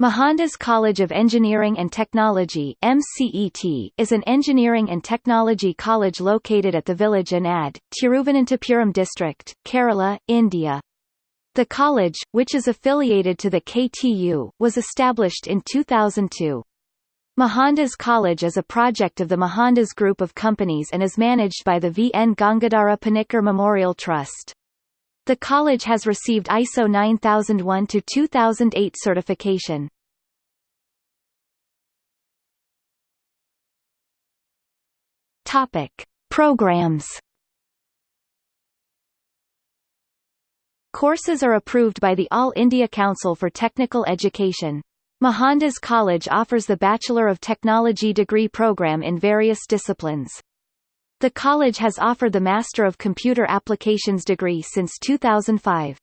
Mohandas College of Engineering and Technology MCET, is an engineering and technology college located at the village Anad, Tiruvananthapuram district, Kerala, India. The college, which is affiliated to the KTU, was established in 2002. Mohandas College is a project of the Mohandas Group of Companies and is managed by the V. N. Gangadhara Panikkar Memorial Trust. The college has received ISO 9001-2008 certification. Topic: Programs. Courses are approved by the All India Council for Technical Education. Mohandas College offers the Bachelor of Technology degree program in various disciplines. The college has offered the Master of Computer Applications degree since 2005.